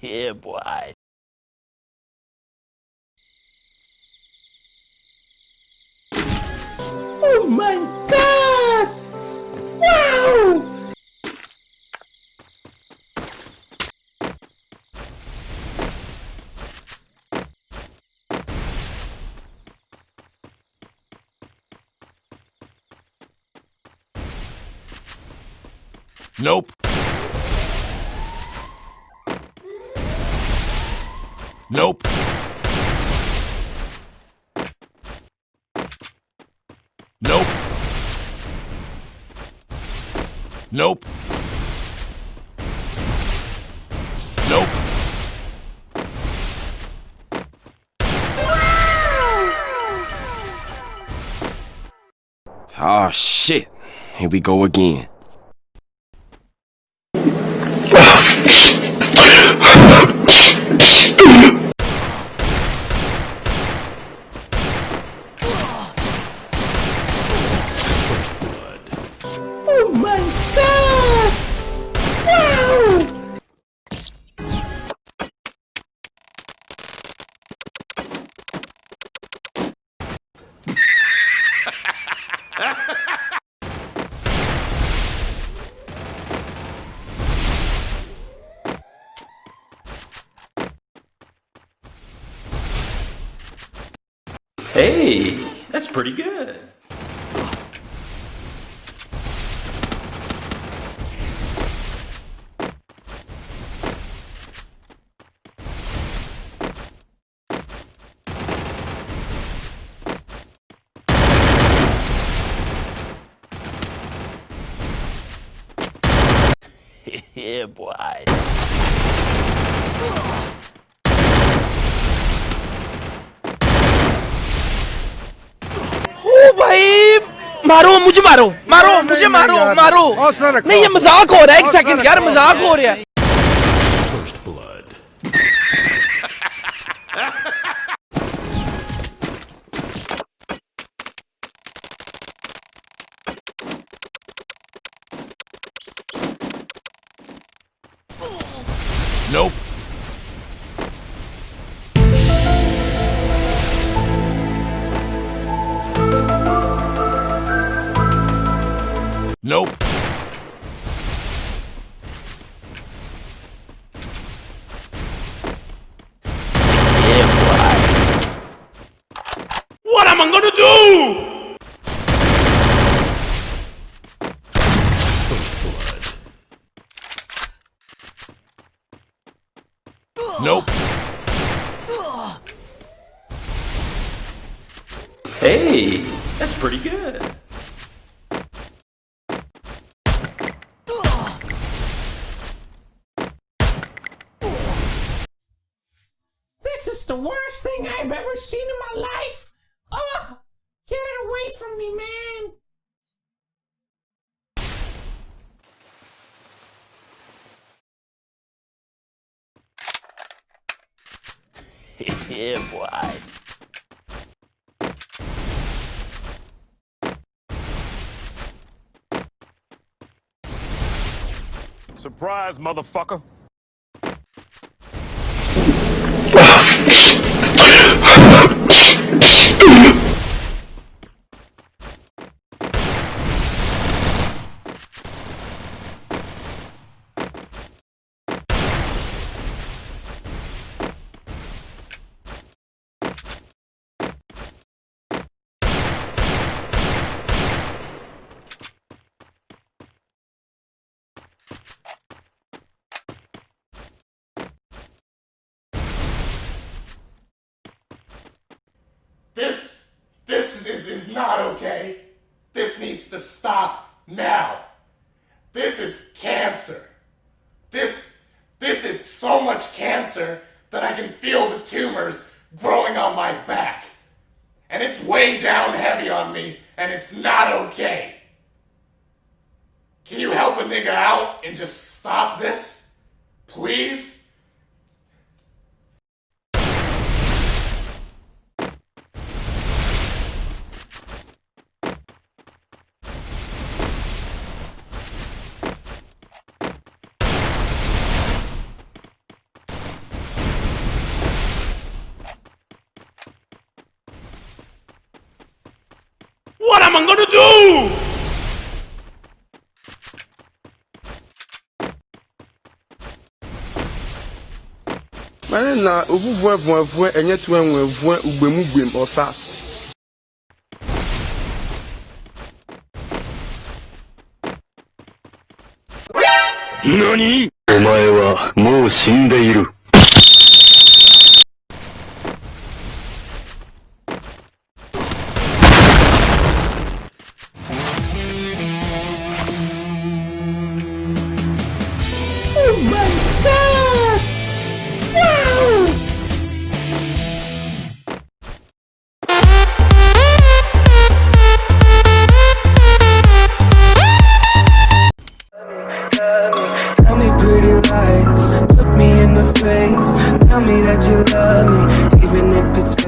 yeah, boy. Oh my god! Wow! Nope. Nope. Nope. Nope. Nope. Oh shit. Here we go again. Hey, that's pretty good. yeah, boy. भाई मारो मुझे मारो मारो मुझे मारो मारो। नहीं ये मज़ाक हो रहा है एक सेकंड यार मज़ाक हो रहा है। Nope. Nope. Yeah. What am I gonna do? Nope. Hey, that's pretty good. This is the worst thing I've ever seen in my life! Ugh! Get it away from me, man! yeah, boy. Surprise, motherfucker. This, this not okay. This needs to stop now. This is cancer. This, this is so much cancer that I can feel the tumors growing on my back. And it's weighing down heavy on me, and it's not okay. Can you help a nigga out and just stop this? Please? am I going to do? mara na ovuvu evu evu enyetu enwe evu ugbem ugbem ọsas nani? お前はもう死んでいる。Pretty lies, look me in the face. Tell me that you love me, even if it's fake.